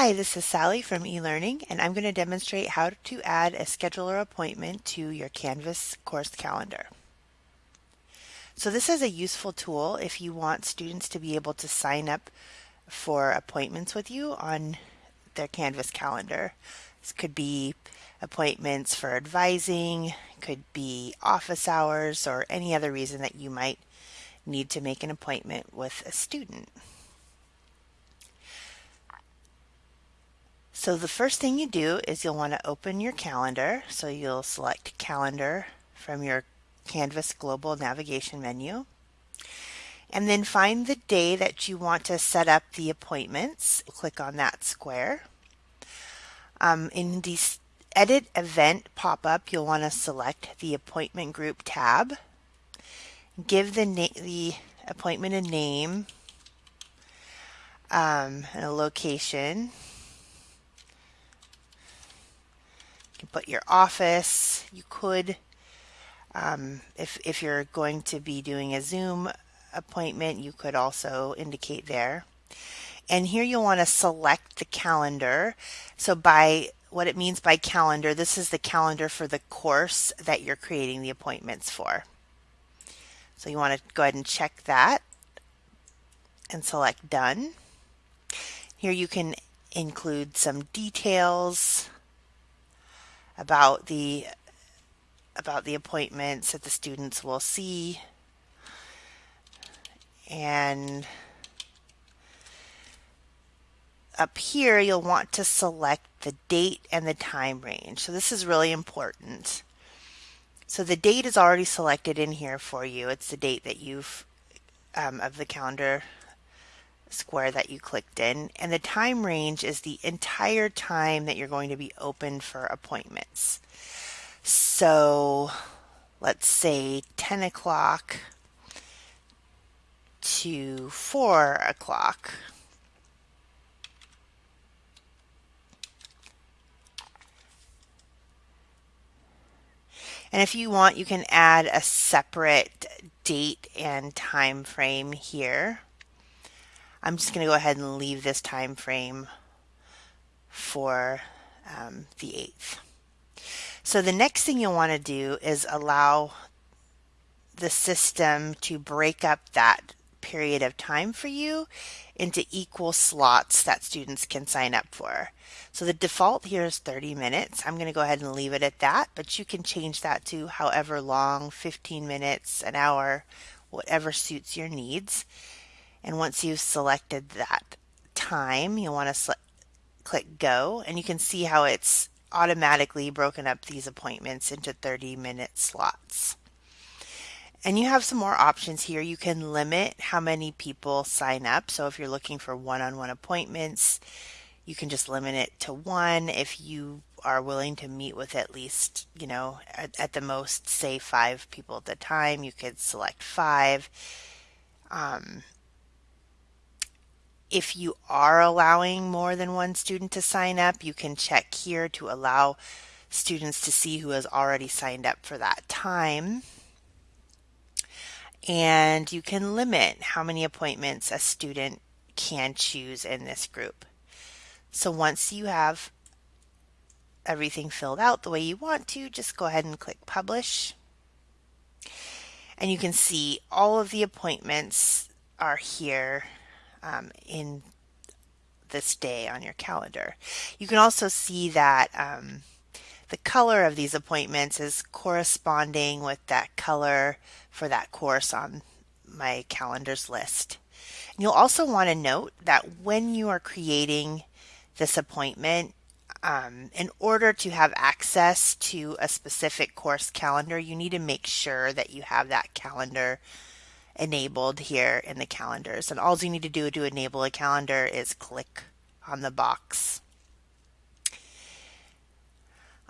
Hi, this is Sally from eLearning, and I'm going to demonstrate how to add a scheduler appointment to your Canvas course calendar. So this is a useful tool if you want students to be able to sign up for appointments with you on their Canvas calendar. This could be appointments for advising, could be office hours, or any other reason that you might need to make an appointment with a student. So the first thing you do is you'll want to open your calendar. So you'll select calendar from your Canvas global navigation menu. And then find the day that you want to set up the appointments. Click on that square. Um, in the edit event pop-up, you'll want to select the appointment group tab. Give the, the appointment a name um, and a location. You can put your office. You could, um, if, if you're going to be doing a Zoom appointment, you could also indicate there. And here you'll want to select the calendar. So by what it means by calendar, this is the calendar for the course that you're creating the appointments for. So you want to go ahead and check that and select done. Here you can include some details about the about the appointments that the students will see. And up here you'll want to select the date and the time range. So this is really important. So the date is already selected in here for you. It's the date that you've um, of the calendar square that you clicked in and the time range is the entire time that you're going to be open for appointments. So let's say 10 o'clock to 4 o'clock. And if you want, you can add a separate date and time frame here. I'm just going to go ahead and leave this time frame for um, the 8th. So the next thing you'll want to do is allow the system to break up that period of time for you into equal slots that students can sign up for. So the default here is 30 minutes. I'm going to go ahead and leave it at that, but you can change that to however long, 15 minutes, an hour, whatever suits your needs. And once you've selected that time, you'll want to click go and you can see how it's automatically broken up these appointments into 30 minute slots. And you have some more options here. You can limit how many people sign up. So if you're looking for one-on-one -on -one appointments, you can just limit it to one. If you are willing to meet with at least, you know, at, at the most, say five people at a time, you could select five. Um, if you are allowing more than one student to sign up, you can check here to allow students to see who has already signed up for that time. And you can limit how many appointments a student can choose in this group. So once you have everything filled out the way you want to, just go ahead and click publish. And you can see all of the appointments are here um, in this day on your calendar. You can also see that um, the color of these appointments is corresponding with that color for that course on my calendars list. And you'll also want to note that when you are creating this appointment, um, in order to have access to a specific course calendar, you need to make sure that you have that calendar enabled here in the calendars. And all you need to do to enable a calendar is click on the box.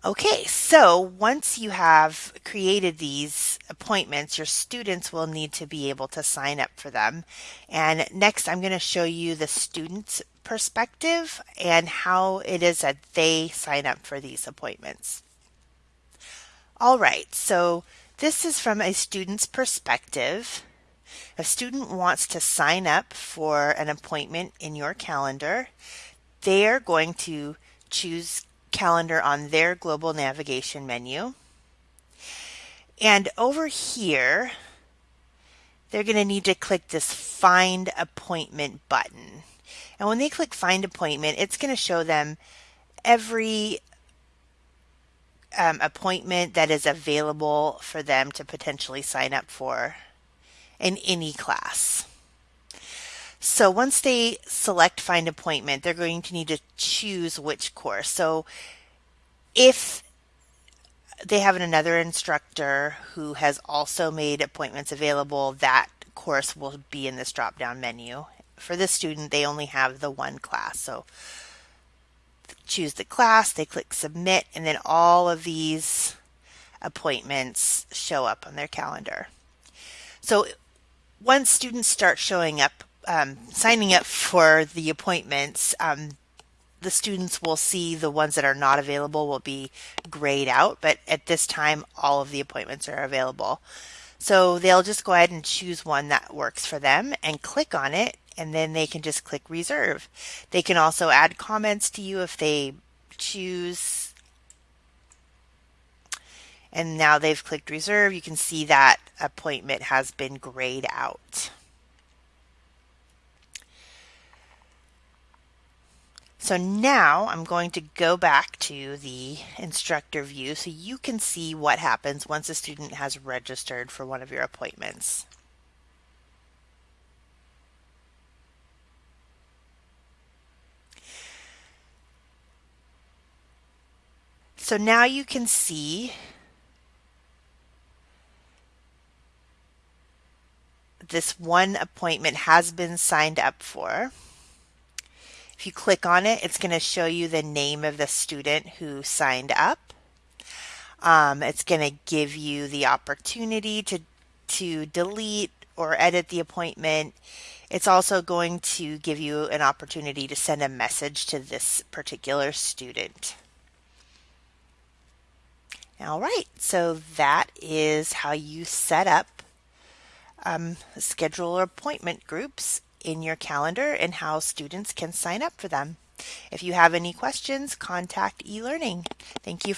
Okay, so once you have created these appointments, your students will need to be able to sign up for them. And next, I'm going to show you the student's perspective and how it is that they sign up for these appointments. All right, so this is from a student's perspective. A student wants to sign up for an appointment in your calendar. they're going to choose calendar on their global navigation menu. And over here, they're going to need to click this find appointment button. And when they click find appointment, it's going to show them every um, appointment that is available for them to potentially sign up for in any class. So once they select find appointment, they're going to need to choose which course. So if they have another instructor who has also made appointments available, that course will be in this drop down menu. For this student, they only have the one class. So choose the class, they click submit, and then all of these appointments show up on their calendar. So once students start showing up, um, signing up for the appointments, um, the students will see the ones that are not available will be grayed out, but at this time, all of the appointments are available. So they'll just go ahead and choose one that works for them and click on it and then they can just click reserve. They can also add comments to you if they choose. And now they've clicked reserve. You can see that appointment has been grayed out. So now I'm going to go back to the instructor view so you can see what happens once a student has registered for one of your appointments. So now you can see this one appointment has been signed up for. If you click on it, it's going to show you the name of the student who signed up. Um, it's going to give you the opportunity to, to delete or edit the appointment. It's also going to give you an opportunity to send a message to this particular student. All right, so that is how you set up um, schedule appointment groups in your calendar and how students can sign up for them. If you have any questions, contact eLearning. Thank you.